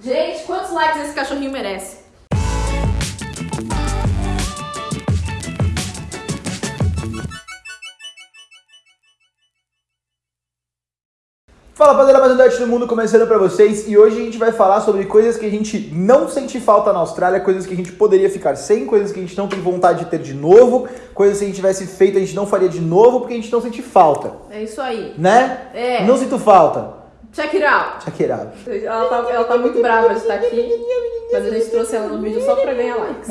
Gente, quantos likes esse cachorrinho merece? Fala rapaziada, mais um Dart do Mundo começando pra vocês e hoje a gente vai falar sobre coisas que a gente não sente falta na Austrália, coisas que a gente poderia ficar sem, coisas que a gente não tem vontade de ter de novo, coisas que a gente tivesse feito a gente não faria de novo porque a gente não sente falta, É isso aí. né? É. Não sinto falta. Check it out. Shakira. Ela tá, ela tá muito brava de estar aqui, mas a gente trouxe ela no vídeo só pra ganhar likes.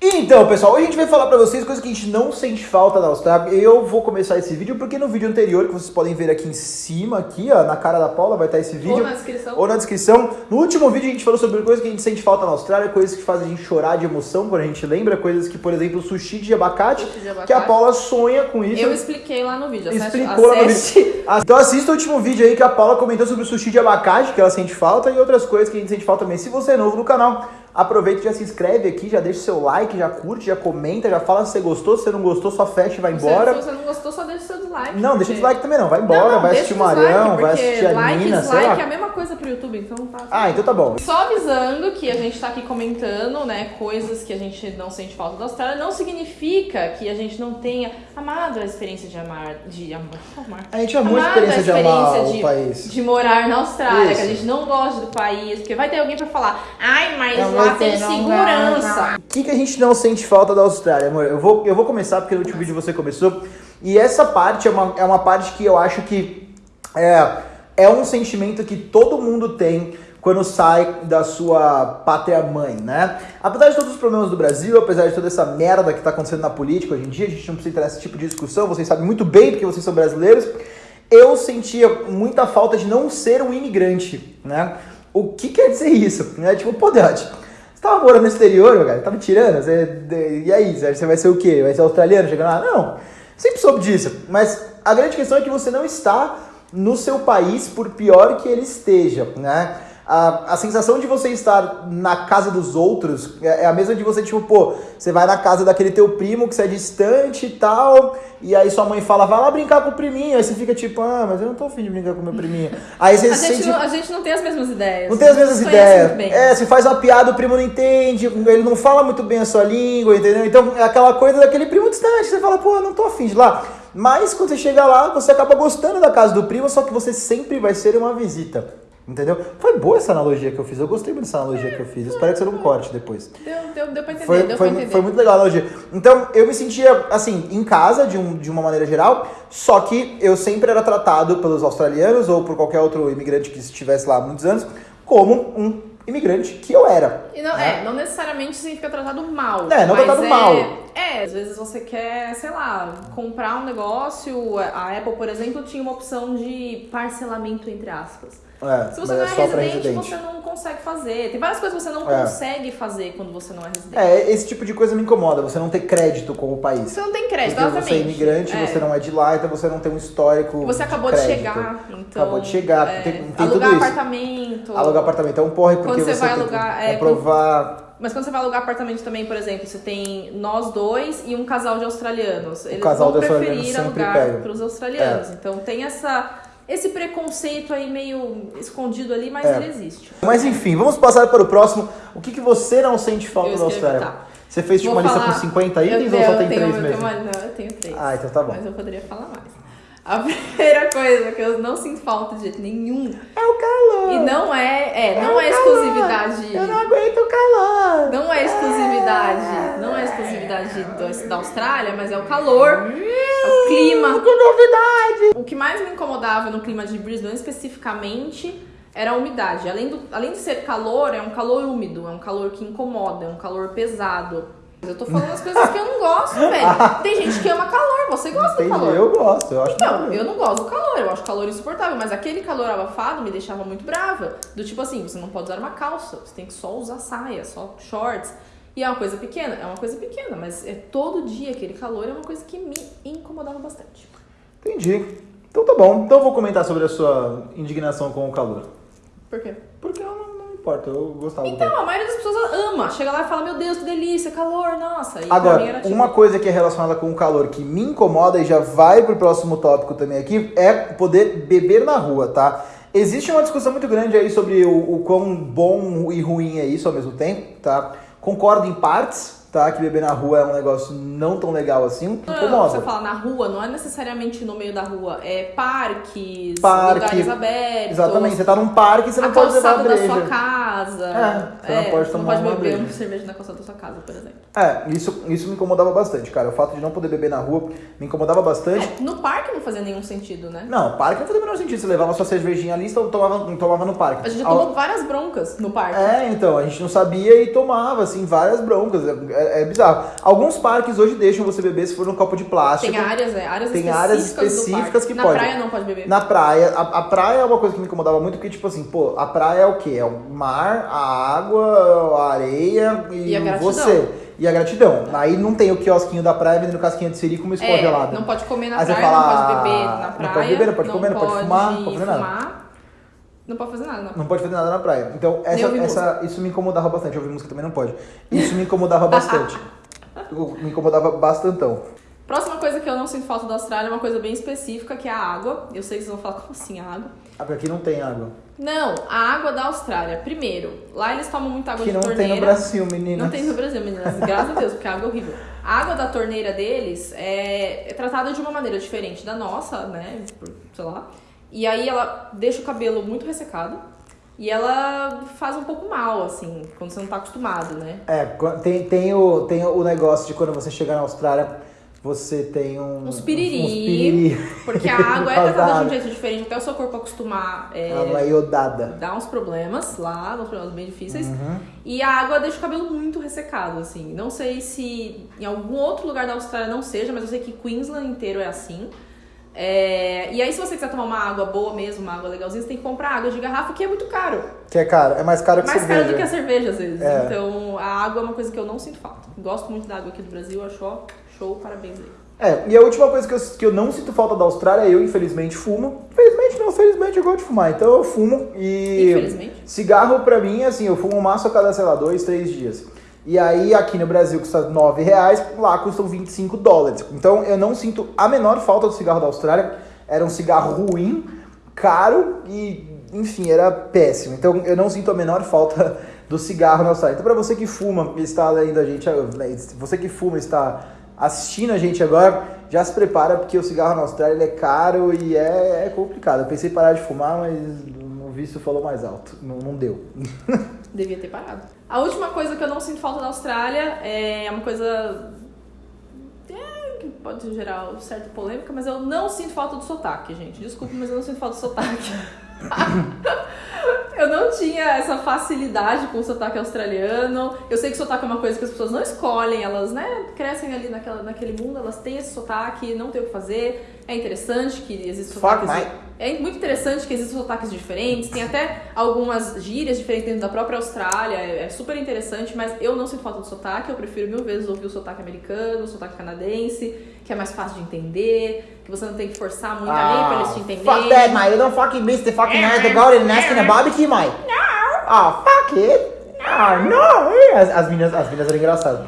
Então, pessoal, hoje a gente vai falar pra vocês coisas que a gente não sente falta da Austrália. Eu vou começar esse vídeo porque no vídeo anterior, que vocês podem ver aqui em cima, aqui, ó, na cara da Paula, vai estar esse vídeo. Ou na descrição. Ou na descrição. No último vídeo a gente falou sobre coisas que a gente sente falta na Austrália, coisas que fazem a gente chorar de emoção quando a gente lembra, coisas que, por exemplo, sushi de abacate, Sushi de abacate. que a Paula sonha com isso. Eu expliquei lá no vídeo. Acesse, Explicou lá no vídeo. Ah, Então assista o último vídeo aí que a Paula comentou sobre o sushi de abacate, que ela sente falta, e outras coisas que a gente sente falta também. Se você é novo no canal, aproveita e já se inscreve aqui, já deixa o seu like, já curte, já comenta, já fala se você gostou, se você não gostou, só fecha e vai Se embora. você não gostou, só deixa o seu dislike. Não, deixa o porque- dislike também não, vai embora, Não, não, vai assistir o Marião, vai porque assistir a like, Nina, sei dislike lá. é a mesma coisa pro YouTube, então tá. Ah, então tá bom. Só avisando que a gente tá aqui comentando, né, coisas que a gente não sente falta da Austrália, não significa que a gente não tenha amado a experiência de amar, de amar, amar. A gente amou a Amado experiência de amar de, o país. de morar na Austrália, Isso. que a gente não gosta do país, porque vai ter alguém pra falar, ai, mas Não, lá você tem não segurança. O que, que a gente não sente falta da Austrália, amor? Eu vou, eu vou começar porque no último vídeo você começou. E essa parte é uma, é uma parte que eu acho que é, é um sentimento que todo mundo tem quando sai da sua pátria mãe, né? Apesar de todos os problemas do Brasil, apesar de toda essa merda que tá acontecendo na política hoje em dia, a gente não precisa entrar nesse tipo de discussão, vocês sabem muito bem porque vocês são brasileiros. Eu sentia muita falta de não ser um imigrante, né? O que quer dizer isso? Né? Tipo, pô, Deote, você tava morando no exterior, meu cara, tava tirando, você, e aí, você vai ser o quê? Vai ser australiano chegando lá? Não, sempre soube disso, mas a grande questão é que você não está no seu país por pior que ele esteja, né? A, a sensação de você estar na casa dos outros é, é a mesma de você, tipo, pô, você vai na casa daquele teu primo que você é distante e tal, e aí sua mãe fala, vai lá brincar com o priminho, aí você fica tipo, ah, mas eu não tô afim de brincar com o meu priminho. Aí você A se gente, sente... não, a gente não tem as mesmas ideias. Não tem as mesmas ideias. É, se faz uma piada, o primo não entende, ele não fala muito bem a sua língua, entendeu? Então é aquela coisa daquele primo distante. Você fala, pô, eu não tô afim de ir lá. Mas quando você chega lá, você acaba gostando da casa do primo, só que você sempre vai ser uma visita. Entendeu? Foi boa essa analogia que eu fiz. Eu gostei muito dessa analogia que eu fiz. Espero que você não corte depois. Deu, deu, deu pra entender, Foi, deu foi, pra entender. foi muito legal a analogia. Então, eu me sentia, assim, em casa, de, um, de uma maneira geral, só que eu sempre era tratado pelos australianos ou por qualquer outro imigrante que estivesse lá há muitos anos, como um imigrante que eu era. E não, né? é, não necessariamente significa tratado mal. É, não tratado é, mal. É, às vezes você quer, sei lá, comprar um negócio. A Apple, por exemplo, tinha uma opção de parcelamento, entre aspas. É, Se você não é é residente, residente. você não consegue fazer. Tem várias coisas que você não É. consegue fazer quando você não é residente. É, esse tipo de coisa me incomoda, você não ter crédito com o país. Você não tem crédito, Porque exatamente. você é imigrante, É. você não é de lá, então você não tem um histórico. Você acabou de, crédito. chegar, então. Acabou de chegar, é, tem, tem alugar apartamento. Alugar apartamento é um porre, porque Quando você vai tem alugar, é, comprovar. Mas quando você vai alugar apartamento também, por exemplo, você tem nós dois e um casal de australianos. Eles casal vão de preferir alugar para os australianos. Então tem essa, esse preconceito aí meio escondido ali, mas É. ele existe. Mas enfim, vamos passar para o próximo. O que, que você não sente falta Eu escrevi, Austrália? tá. Você fez tipo uma lista falar- com 50 Eu itens ou tenho- só eu tem tenho- 3 eu mesmo? tenho uma- não, eu tenho três. Ah, então tá bom. Mas eu poderia falar mais. A primeira coisa que eu não sinto falta de jeito nenhum. É o calor. E não é, é, não o é exclusividade. Eu não aguento o calor. Não é exclusividade, não é exclusividade do- da Austrália, mas é o calor, é o clima. Que novidade. O que mais me incomodava no clima de Brisbane especificamente era a umidade. Além, do, além de ser calor, é um calor úmido, é um calor que incomoda, é um calor pesado. Eu tô falando as coisas que eu não gosto, velho. Tem gente que ama calor, você gosta Entendi, do calor. eu gosto. Eu acho Então, eu não gosto do calor, eu acho calor insuportável, mas aquele calor abafado me deixava muito brava. Do tipo assim, você não pode usar uma calça, você tem que só usar saia, só shorts. E é uma coisa pequena, é uma coisa pequena, mas é todo dia aquele calor é uma coisa que me incomodava bastante. Entendi. Então tá bom. Então eu vou comentar sobre a sua indignação com o calor. Por quê? Porque eu não importa, eu gostava. Então, a maioria das pessoas ama. Chega lá e fala, meu Deus, que delícia, calor, nossa. E Agora, tipo, uma coisa que é relacionada com o calor que me incomoda e já vai pro próximo tópico também aqui é poder beber na rua, tá? Existe uma discussão muito grande aí sobre o, o quão bom e ruim é isso ao mesmo tempo, tá? Concordo em partes, tá? Que beber na rua é um negócio não tão legal assim. Não, Incomoda. Você fala na rua, não é necessariamente no meio da rua, é parques, Parque. lugares abertos. Exatamente, você tá num parque e você não pode levar a calçada da breja. sua casa. É, você não pode tomar pode uma beber uma cerveja na calçada da sua casa, por exemplo. É, isso, isso me incomodava bastante, cara. O fato de não poder beber na rua me incomodava bastante. É, no parque não fazia nenhum sentido, né? Não, parque não fazia o menor sentido. Você levava sua cervejinha ali e tomava, tomava no parque. A gente já Ao- tomou várias broncas no parque. É, então, a gente não sabia e tomava, assim, várias broncas. É, é bizarro. Alguns parques hoje deixam você beber se for num copo de plástico. Tem áreas, é, áreas Tem específicas, áreas específicas que Na pode. praia não pode beber. Na praia, a, a praia é uma coisa que me incomodava muito, porque, tipo assim, pô, a praia é o quê? É o mar, a água, a areia e, E a você. E a gratidão. Aí não tem o quiosquinho da praia vendendo casquinha de siri com uma É, gelada. não pode comer na Aí praia, fala, não pode beber na não praia. pode beber, não pode comer, não pode fumar, não pode fazer nada. fumar, Não pode fazer nada, não. Não pode fazer nada na praia. Então, essa, essa, isso me incomodava bastante. Ouvir música também não pode. Isso me incomodava bastante. me incomodava bastantão. Próxima coisa que eu não sinto falta da Austrália é uma coisa bem específica, que é a água. Eu sei que vocês vão falar, como assim a água? Ah, porque aqui não tem água. Não, a água da Austrália. Primeiro, lá eles tomam muita água Que de não torneira. tem no Brasil, menina. Não tem no Brasil, meninas. Graças a Deus, porque a água é horrível. A água da torneira deles é, é tratada de uma maneira diferente da nossa, né? Sei lá. E aí ela deixa o cabelo muito ressecado. E ela faz um pouco mal, assim, quando você não tá acostumado, né? É, tem, tem, o, tem o negócio de quando você chegar na Austrália, você tem um. Uns piriri. Uns piriri. Porque a água é tratada de um jeito diferente, até o seu corpo acostumar. é, Ela é iodada. dá uns problemas lá, uns problemas bem difíceis. Uhum. E a água deixa o cabelo muito ressecado, assim. Não sei se em algum outro lugar da Austrália não seja, mas eu sei que Queensland inteiro é assim. É, E aí, se você quiser tomar uma água boa mesmo, uma água legalzinha, você tem que comprar água de garrafa, que é muito caro. Que é caro. É mais caro que Mais cerveja. caro do que a cerveja, às vezes. É. Então, a água é uma coisa que eu não sinto falta. Gosto muito da água aqui do Brasil, acho ó, show, parabéns aí. É, e a última coisa que eu, que eu não sinto falta da Austrália, eu infelizmente fumo. Infelizmente não, felizmente eu gosto de fumar. Então eu fumo e. Infelizmente. Cigarro pra mim, assim, eu fumo um maço a cada, sei lá, dois, três dias. E aí aqui no Brasil custa 9 reais, lá custam 25 dólares. Então eu não sinto a menor falta do cigarro da Austrália. Era um cigarro ruim, caro e, enfim, era péssimo. Então eu não sinto a menor falta do cigarro na Austrália. Então pra você que fuma e está lendo a gente, você que fuma e está assistindo a gente agora, já se prepara porque o cigarro na Austrália é caro e é, é complicado. Eu pensei em parar de fumar, mas o vício falou mais alto. Não, não deu. Devia ter parado. A última coisa que eu não sinto falta da Austrália é uma coisa. é, que pode gerar certa polêmica, mas eu não sinto falta do sotaque, gente. Desculpa, mas eu não sinto falta do sotaque. eu não tinha essa facilidade com o sotaque australiano. Eu sei que o sotaque é uma coisa que as pessoas não escolhem, elas, né, crescem ali naquela, naquele mundo, elas têm esse sotaque, não tem o que fazer. É interessante que existem Fuck, sotaques. É muito interessante que existem sotaques diferentes, tem até algumas gírias diferentes dentro da própria Austrália, é, é super interessante, mas eu não sinto falta do sotaque, eu prefiro mil vezes ouvir o sotaque americano, o sotaque canadense, que é mais fácil de entender, que você não tem que forçar muito a lei pra eles te entenderem. Ah, Fuck that, mate. You don't fucking miss the fucking night to go and asking a barbecue, mate. No. Oh, fuck it. Oh, no. As, as, meninas, as meninas eram engraçadas.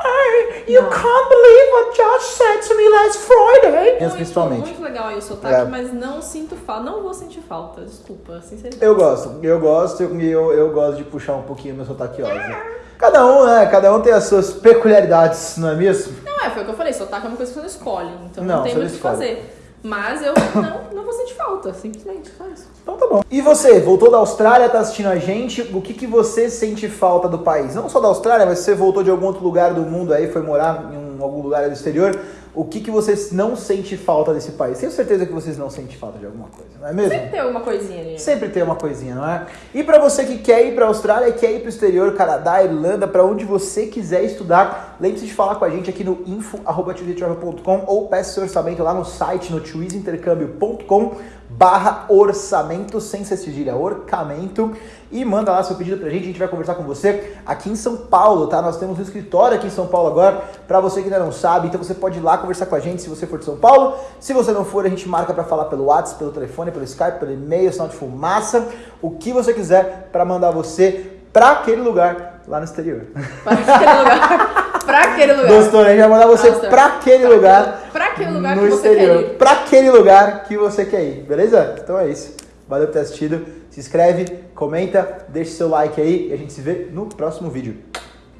I, you Não. can't believe what Josh said to me last Friday. Muito, principalmente. muito legal aí o sotaque, É. mas não sinto falta, não vou sentir falta, desculpa, sinceramente. Eu gosto, eu gosto e eu, eu gosto de puxar um pouquinho meu sotaque Aussie. Cada um, né? Cada um tem as suas peculiaridades, não é mesmo? Não, é, foi o que eu falei, sotaque é uma coisa que você não escolhe, então Não, não, tem muito o que fazer. Mas eu não, não vou sentir falta, simplesmente, só isso. Então tá bom. E você, voltou da Austrália, tá assistindo a gente, o que, que você sente falta do país? Não só da Austrália, mas se você voltou de algum outro lugar do mundo aí, foi morar em um- algum lugar do exterior, o que, que você não sente falta desse país? Tenho certeza que vocês não sentem falta de alguma coisa, não é mesmo? Sempre tem alguma coisinha ali. Sempre tem uma coisinha, não é? E pra você que quer ir pra Austrália, quer ir pro exterior, Canadá, Irlanda, pra onde você quiser estudar, lembre-se de falar com a gente aqui no info@twizytravel.com ou peça seu orçamento lá no site no twizintercâmbio.com barra orçamento, sem ser cedilha, orçamento, e manda lá seu pedido pra gente, a gente vai conversar com você aqui em São Paulo, tá? Nós temos um escritório aqui em São Paulo agora, pra você que ainda não sabe, então você pode ir lá conversar com a gente se você for de São Paulo, se você não for, a gente marca pra falar pelo WhatsApp, pelo telefone, pelo Skype, pelo e-mail, sinal de fumaça, o que você quiser pra mandar você pra aquele lugar lá no exterior. Pra aquele lugar. pra aquele lugar. Gostou, né? A gente vai mandar você Gostou. pra aquele lugar aquele lugar no que você exterior. quer ir. Pra aquele lugar que você quer ir, beleza? Então é isso. Valeu por ter assistido. Se inscreve, comenta, deixa seu like aí e a gente se vê no próximo vídeo.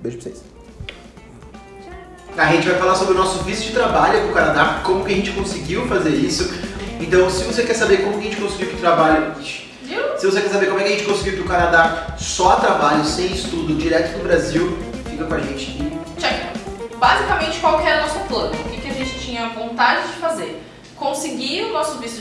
Beijo pra vocês. A gente vai falar sobre o nosso visto de trabalho para o Canadá, como que a gente conseguiu fazer isso. Então, se você quer saber como que a gente conseguiu que o trabalho... Se você quer saber como é que a gente conseguiu ir pro Canadá só a trabalho, sem estudo, direto do Brasil, fica com a gente e Check. Basicamente, qual tinha vontade de fazer? Conseguir o nosso visto